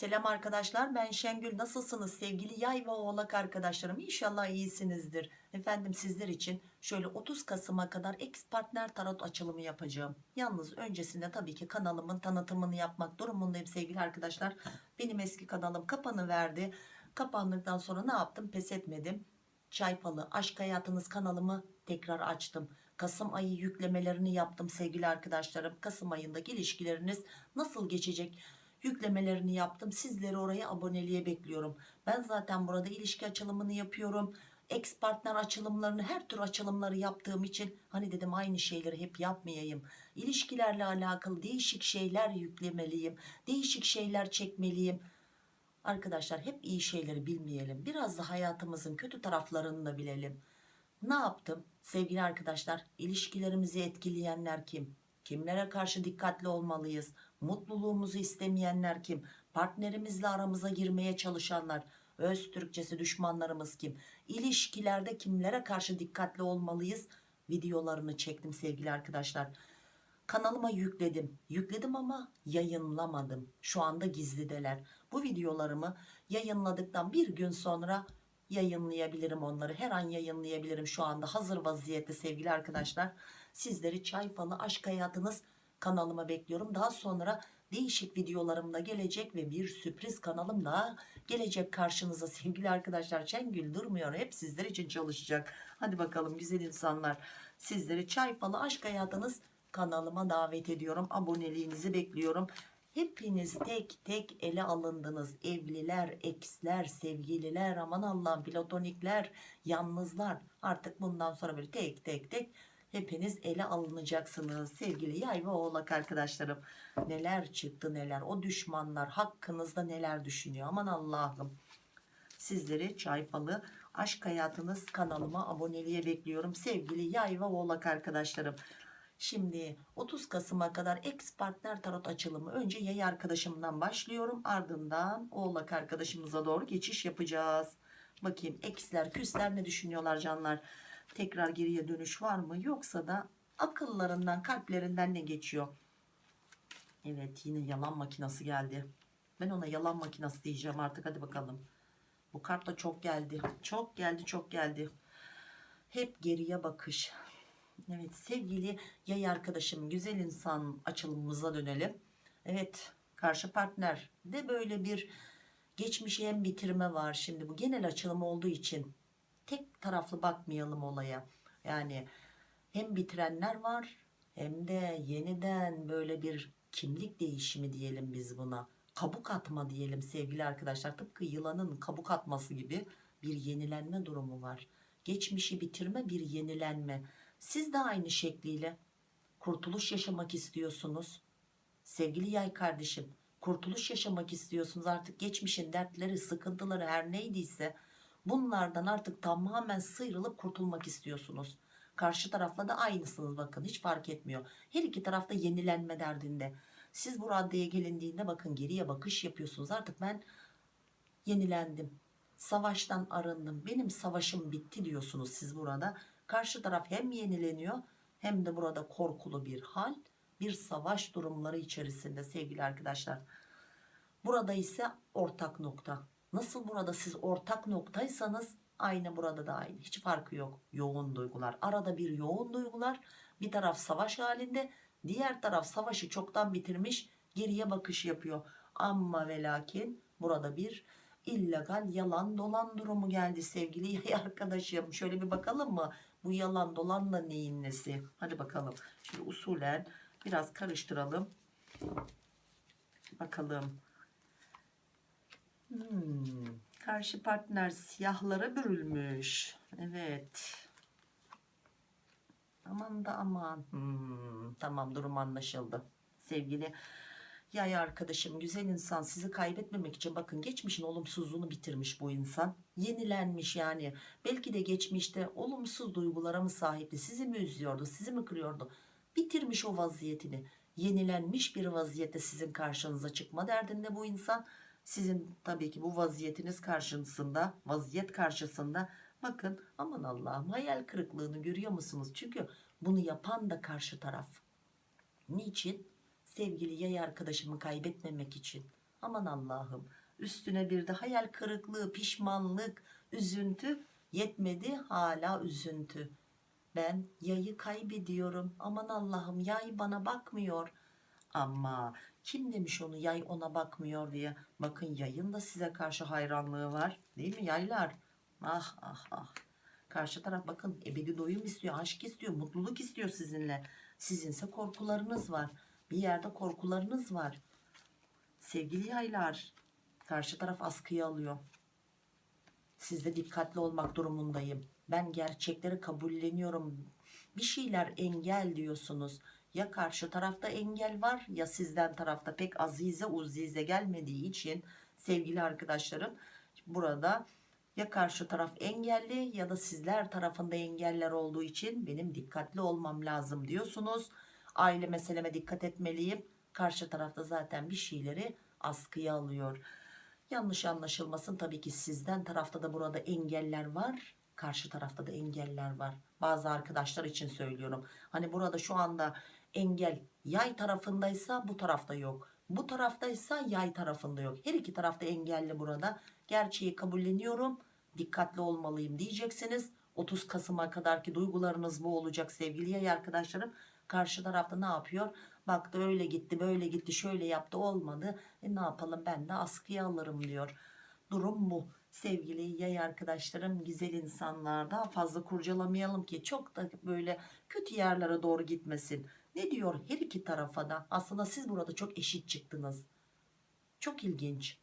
Selam arkadaşlar ben Şengül. Nasılsınız sevgili yay ve oğlak arkadaşlarım? İnşallah iyisinizdir. Efendim sizler için şöyle 30 Kasım'a kadar ex partner tarot açılımı yapacağım. Yalnız öncesinde tabii ki kanalımın tanıtımını yapmak durumundayım sevgili arkadaşlar. Benim eski kanalım kapanıverdi. Kapandıktan sonra ne yaptım? Pes etmedim. Çayfalı Aşk Hayatınız kanalımı tekrar açtım. Kasım ayı yüklemelerini yaptım sevgili arkadaşlarım. Kasım ayındaki ilişkileriniz nasıl geçecek? Yüklemelerini yaptım. Sizleri oraya aboneliğe bekliyorum. Ben zaten burada ilişki açılımını yapıyorum. Ex partner açılımlarını her tür açılımları yaptığım için hani dedim aynı şeyleri hep yapmayayım. İlişkilerle alakalı değişik şeyler yüklemeliyim. Değişik şeyler çekmeliyim. Arkadaşlar hep iyi şeyleri bilmeyelim. Biraz da hayatımızın kötü taraflarını da bilelim. Ne yaptım? Sevgili arkadaşlar, ilişkilerimizi etkileyenler kim? Kimlere karşı dikkatli olmalıyız? Mutluluğumuzu istemeyenler kim? Partnerimizle aramıza girmeye çalışanlar, öz Türkçesi düşmanlarımız kim? İlişkilerde kimlere karşı dikkatli olmalıyız? Videolarını çektim sevgili arkadaşlar. Kanalıma yükledim. Yükledim ama yayınlamadım. Şu anda gizlideler. Bu videolarımı yayınladıktan bir gün sonra yayınlayabilirim onları. Her an yayınlayabilirim şu anda hazır vaziyette sevgili arkadaşlar. Sizleri çay falı aşk hayatınız kanalıma bekliyorum. Daha sonra değişik videolarım da gelecek ve bir sürpriz kanalım daha gelecek karşınıza sevgili arkadaşlar. Şengül durmuyor. Hep sizler için çalışacak. Hadi bakalım güzel insanlar. Sizleri çay falı aşk hayatınız kanalıma davet ediyorum. Aboneliğinizi bekliyorum. Hepiniz tek tek ele alındınız. Evliler, eksler, sevgililer, aman Allah'ım platonikler, yalnızlar. Artık bundan sonra böyle tek tek tek hepiniz ele alınacaksınız. Sevgili yay ve oğlak arkadaşlarım. Neler çıktı neler. O düşmanlar hakkınızda neler düşünüyor. Aman Allah'ım. Sizleri çayfalı aşk hayatınız kanalıma aboneliğe bekliyorum. Sevgili yay ve oğlak arkadaşlarım. Şimdi 30 Kasım'a kadar ex partner tarot açılımı önce yay arkadaşımdan başlıyorum ardından oğlak arkadaşımıza doğru geçiş yapacağız. Bakayım eksler küsler ne düşünüyorlar canlar tekrar geriye dönüş var mı yoksa da akıllarından kalplerinden ne geçiyor. Evet yine yalan makinası geldi. Ben ona yalan makinası diyeceğim artık hadi bakalım. Bu kart da çok geldi. Çok geldi çok geldi. Hep geriye bakış. Evet sevgili yay arkadaşım güzel insan açılımımıza dönelim. Evet karşı partner de böyle bir geçmişe hem bitirme var. Şimdi bu genel açılım olduğu için tek taraflı bakmayalım olaya. Yani hem bitirenler var hem de yeniden böyle bir kimlik değişimi diyelim biz buna. Kabuk atma diyelim sevgili arkadaşlar. Tıpkı yılanın kabuk atması gibi bir yenilenme durumu var. Geçmişi bitirme bir yenilenme. Siz de aynı şekliyle kurtuluş yaşamak istiyorsunuz. Sevgili yay kardeşim kurtuluş yaşamak istiyorsunuz. Artık geçmişin dertleri, sıkıntıları her neydiyse bunlardan artık tamamen sıyrılıp kurtulmak istiyorsunuz. Karşı tarafla da aynısınız bakın hiç fark etmiyor. Her iki tarafta yenilenme derdinde. Siz bu raddeye gelindiğinde bakın geriye bakış yapıyorsunuz. Artık ben yenilendim. Savaştan arındım. Benim savaşım bitti diyorsunuz siz burada. Karşı taraf hem yenileniyor hem de burada korkulu bir hal, bir savaş durumları içerisinde sevgili arkadaşlar. Burada ise ortak nokta. Nasıl burada siz ortak noktaysanız aynı burada da aynı. Hiç farkı yok. Yoğun duygular. Arada bir yoğun duygular. Bir taraf savaş halinde, diğer taraf savaşı çoktan bitirmiş, geriye bakış yapıyor. Ama ve lakin burada bir illegal yalan dolan durumu geldi sevgili arkadaşım. Şöyle bir bakalım mı? Bu yalan dolanla neyin nesi? Hadi bakalım. Şimdi usulen biraz karıştıralım. Bakalım. Hmm, karşı partner siyahlara bürülmüş. Evet. Aman da aman. Hmm, tamam durum anlaşıldı. Sevgili yay arkadaşım güzel insan sizi kaybetmemek için bakın geçmişin olumsuzluğunu bitirmiş bu insan. Yenilenmiş yani. Belki de geçmişte olumsuz duygulara mı sahipti? Sizi mi üzüyordu? Sizi mi kırıyordu? Bitirmiş o vaziyetini. Yenilenmiş bir vaziyette sizin karşınıza çıkma derdinde bu insan. Sizin tabii ki bu vaziyetiniz karşısında, vaziyet karşısında bakın aman Allah'ım hayal kırıklığını görüyor musunuz? Çünkü bunu yapan da karşı taraf. Niçin? Sevgili yay arkadaşımı kaybetmemek için. Aman Allah'ım üstüne bir de hayal kırıklığı, pişmanlık, üzüntü yetmedi hala üzüntü. Ben yayı kaybediyorum. Aman Allah'ım yay bana bakmıyor. Ama kim demiş onu yay ona bakmıyor diye. Bakın yayın da size karşı hayranlığı var. Değil mi yaylar? Ah ah ah. Karşı taraf bakın ebedi doyum istiyor, aşk istiyor, mutluluk istiyor sizinle. Sizinse korkularınız var. Bir yerde korkularınız var. Sevgili yaylar, karşı taraf askıya alıyor. Siz de dikkatli olmak durumundayım. Ben gerçekleri kabulleniyorum. Bir şeyler engel diyorsunuz. Ya karşı tarafta engel var ya sizden tarafta pek azize uzize gelmediği için sevgili arkadaşlarım burada ya karşı taraf engelli ya da sizler tarafında engeller olduğu için benim dikkatli olmam lazım diyorsunuz. Aile meseleme dikkat etmeliyim. Karşı tarafta zaten bir şeyleri askıya alıyor. Yanlış anlaşılmasın tabii ki sizden tarafta da burada engeller var. Karşı tarafta da engeller var. Bazı arkadaşlar için söylüyorum. Hani burada şu anda engel yay tarafındaysa bu tarafta yok. Bu taraftaysa yay tarafında yok. Her iki tarafta engelli burada. Gerçeği kabulleniyorum. Dikkatli olmalıyım diyeceksiniz. 30 Kasım'a kadarki duygularınız bu olacak sevgili yay arkadaşlarım. Karşı tarafta ne yapıyor? Baktı öyle gitti böyle gitti şöyle yaptı olmadı. E ne yapalım ben de askıya alırım diyor. Durum bu. Sevgili yay arkadaşlarım güzel insanlar daha fazla kurcalamayalım ki çok da böyle kötü yerlere doğru gitmesin. Ne diyor her iki tarafa da aslında siz burada çok eşit çıktınız. Çok ilginç.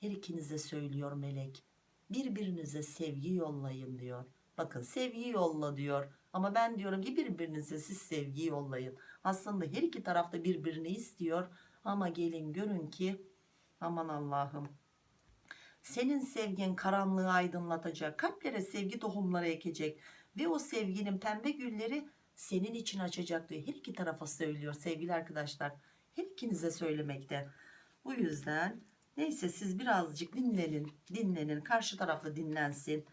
Her ikinize söylüyor melek. Birbirinize sevgi yollayın diyor. Bakın sevgi yolla diyor. Ama ben diyorum ki birbirinize siz sevgi yollayın. Aslında her iki tarafta birbirini istiyor. Ama gelin görün ki aman Allah'ım. Senin sevgin karanlığı aydınlatacak. Kalplere sevgi tohumları ekecek. Ve o sevginin pembe gülleri senin için açacak diyor. Her iki tarafa söylüyor sevgili arkadaşlar. Her ikinize söylemekte. Bu yüzden neyse siz birazcık dinlenin. Dinlenin. Karşı tarafta dinlensin.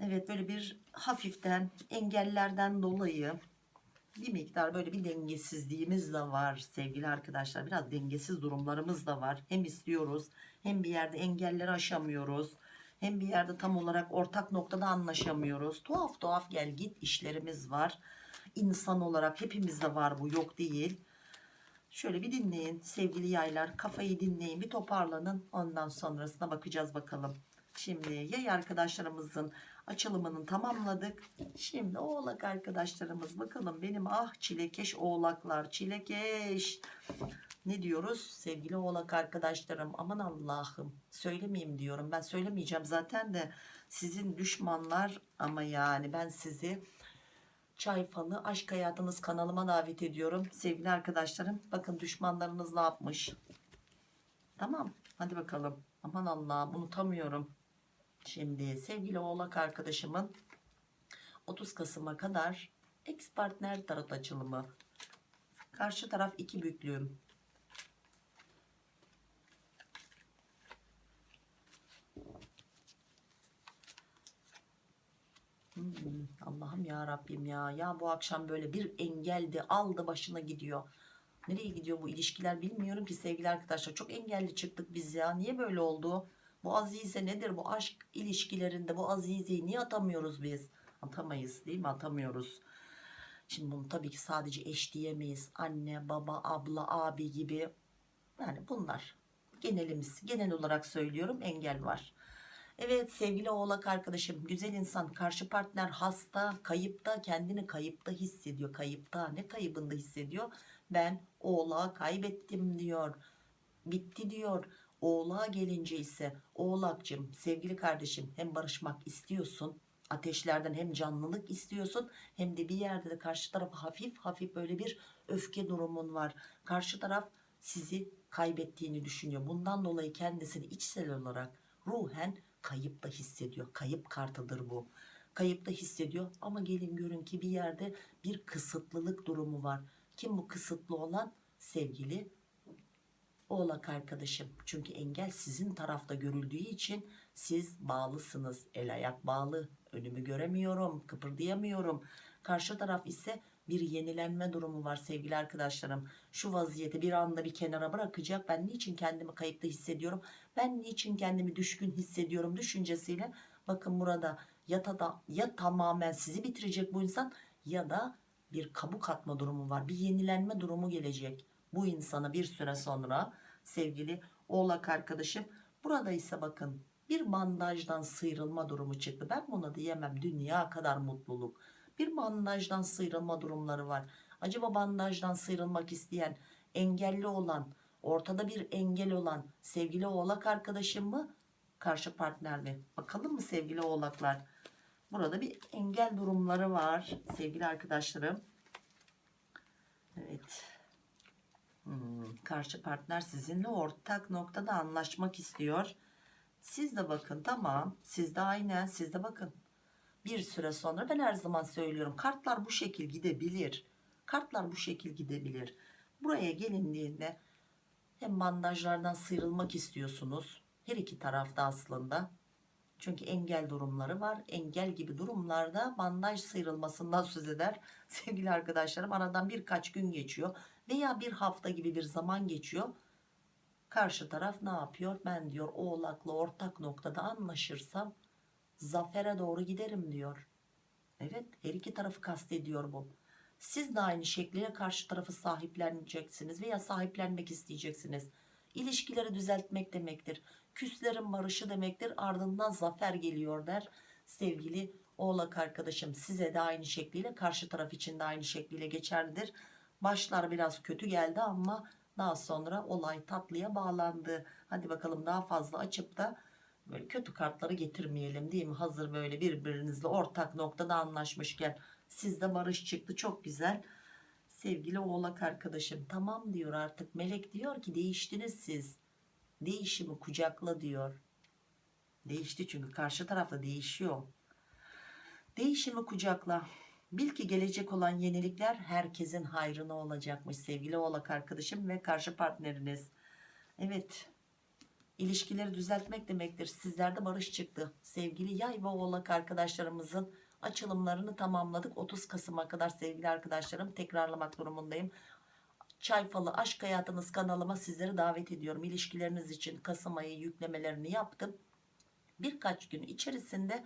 Evet böyle bir hafiften engellerden dolayı bir miktar böyle bir dengesizliğimiz de var sevgili arkadaşlar. Biraz dengesiz durumlarımız da var. Hem istiyoruz hem bir yerde engelleri aşamıyoruz. Hem bir yerde tam olarak ortak noktada anlaşamıyoruz. Tuhaf tuhaf gel git işlerimiz var. İnsan olarak hepimizde var bu yok değil. Şöyle bir dinleyin sevgili yaylar. Kafayı dinleyin bir toparlanın. Ondan sonrasına bakacağız bakalım. Şimdi yay arkadaşlarımızın açılımını tamamladık. Şimdi oğlak arkadaşlarımız bakalım benim ah çilekeş oğlaklar çilekeş. Ne diyoruz? Sevgili oğlak arkadaşlarım aman Allah'ım söylemeyeyim diyorum. Ben söylemeyeceğim zaten de sizin düşmanlar ama yani ben sizi çay falı aşk hayatınız kanalıma davet ediyorum. Sevgili arkadaşlarım bakın düşmanlarınız ne yapmış? Tamam hadi bakalım. Aman Allah'ım unutamıyorum. Şimdi sevgili oğlak arkadaşımın 30 Kasım'a kadar ex partner tarot açılımı. Karşı taraf iki büklüm. Hmm, Allah'ım ya Rabbim ya. Ya bu akşam böyle bir engeldi aldı başına gidiyor. Nereye gidiyor bu ilişkiler bilmiyorum ki sevgili arkadaşlar. Çok engelli çıktık biz ya. Niye böyle oldu? Bu azize nedir? Bu aşk ilişkilerinde bu azizeyi niye atamıyoruz biz? Atamayız değil mi? Atamıyoruz. Şimdi bunu tabii ki sadece eş diyemeyiz. Anne, baba, abla, abi gibi. Yani bunlar genelimiz. Genel olarak söylüyorum engel var. Evet sevgili oğlak arkadaşım güzel insan karşı partner hasta kayıpta kendini kayıpta hissediyor kayıpta ne kaybında hissediyor ben oğlağı kaybettim diyor bitti diyor Oğlağa gelince ise oğlakcım sevgili kardeşim hem barışmak istiyorsun ateşlerden hem canlılık istiyorsun hem de bir yerde de karşı tarafa hafif hafif böyle bir öfke durumun var. Karşı taraf sizi kaybettiğini düşünüyor. Bundan dolayı kendisini içsel olarak ruhen kayıp da hissediyor. Kayıp kartıdır bu. Kayıp da hissediyor ama gelin görün ki bir yerde bir kısıtlılık durumu var. Kim bu kısıtlı olan? Sevgili oğlak arkadaşım. Çünkü engel sizin tarafta görüldüğü için siz bağlısınız. El ayak bağlı. Önümü göremiyorum, kıpırdayamıyorum. Karşı taraf ise bir yenilenme durumu var sevgili arkadaşlarım. Şu vaziyeti bir anda bir kenara bırakacak. Ben niçin kendimi kayıpta hissediyorum? Ben niçin kendimi düşkün hissediyorum düşüncesiyle. Bakın burada ya, tada, ya tamamen sizi bitirecek bu insan ya da bir kabuk atma durumu var. Bir yenilenme durumu gelecek bu insana bir süre sonra sevgili oğlak arkadaşım. Burada ise bakın bir bandajdan sıyrılma durumu çıktı. Ben buna diyemem dünya kadar mutluluk. Bir bandajdan sıyrılma durumları var. Acaba bandajdan sıyrılmak isteyen, engelli olan, ortada bir engel olan sevgili oğlak arkadaşım mı? Karşı partner mi? Bakalım mı sevgili oğlaklar? Burada bir engel durumları var sevgili arkadaşlarım. Evet. Hmm, karşı partner sizinle ortak noktada anlaşmak istiyor. Siz de bakın tamam. Siz de aynen siz de bakın. Bir süre sonra ben her zaman söylüyorum. Kartlar bu şekil gidebilir. Kartlar bu şekil gidebilir. Buraya gelindiğinde hem bandajlardan sıyrılmak istiyorsunuz. Her iki tarafta aslında. Çünkü engel durumları var. Engel gibi durumlarda bandaj sıyrılmasından söz eder. Sevgili arkadaşlarım aradan birkaç gün geçiyor. Veya bir hafta gibi bir zaman geçiyor. Karşı taraf ne yapıyor? Ben diyor oğlakla ortak noktada anlaşırsam zafere doğru giderim diyor. Evet her iki tarafı kastediyor bu. Siz de aynı şekliyle karşı tarafı sahipleneceksiniz veya sahiplenmek isteyeceksiniz. İlişkileri düzeltmek demektir. Küslerin barışı demektir. Ardından zafer geliyor der. Sevgili oğlak arkadaşım size de aynı şekliyle karşı taraf için de aynı şekliyle geçerlidir. Başlar biraz kötü geldi ama daha sonra olay tatlıya bağlandı. Hadi bakalım daha fazla açıp da böyle kötü kartları getirmeyelim değil mi? Hazır böyle birbirinizle ortak noktada anlaşmışken sizde barış çıktı çok güzel. Sevgili oğlak arkadaşım tamam diyor artık melek diyor ki değiştiniz siz. Değişimi kucakla diyor. Değişti çünkü karşı tarafta değişiyor. Değişimi kucakla. Bil ki gelecek olan yenilikler herkesin hayrına olacakmış sevgili oğlak arkadaşım ve karşı partneriniz. Evet ilişkileri düzeltmek demektir. Sizlerde barış çıktı. Sevgili yay ve oğlak arkadaşlarımızın açılımlarını tamamladık. 30 Kasım'a kadar sevgili arkadaşlarım tekrarlamak durumundayım. Çay Falı Aşk Hayatınız kanalıma sizleri davet ediyorum. İlişkileriniz için Kasım ayı yüklemelerini yaptım. Birkaç gün içerisinde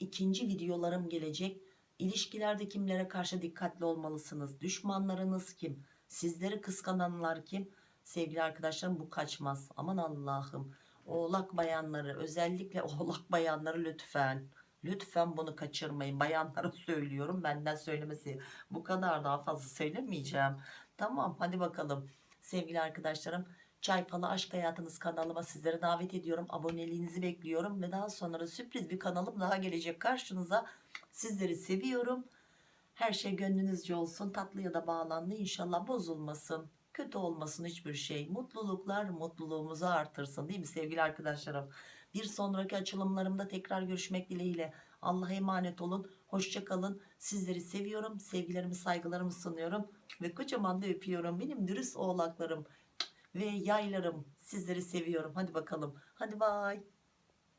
ikinci videolarım gelecek. İlişkilerde kimlere karşı dikkatli olmalısınız? Düşmanlarınız kim? Sizleri kıskananlar kim? Sevgili arkadaşlarım bu kaçmaz. Aman Allah'ım. Oğlak bayanları özellikle oğlak bayanları lütfen. Lütfen bunu kaçırmayın. Bayanlara söylüyorum. Benden söylemesi bu kadar daha fazla söylemeyeceğim. Tamam hadi bakalım. Sevgili arkadaşlarım Çay Falı Aşk Hayatınız kanalıma sizlere davet ediyorum. Aboneliğinizi bekliyorum ve daha sonra sürpriz bir kanalım daha gelecek karşınıza. Sizleri seviyorum. Her şey gönlünüzce olsun. Tatlıya da bağlandı. İnşallah bozulmasın. Kötü olmasın hiçbir şey. Mutluluklar mutluluğumuzu artırsın değil mi sevgili arkadaşlarım? Bir sonraki açılımlarımda tekrar görüşmek dileğiyle. Allah'a emanet olun. Hoşçakalın. Sizleri seviyorum. Sevgilerimi saygılarımı sunuyorum. Ve kocaman da öpüyorum. Benim dürüst oğlaklarım ve yaylarım. Sizleri seviyorum. Hadi bakalım. Hadi bay.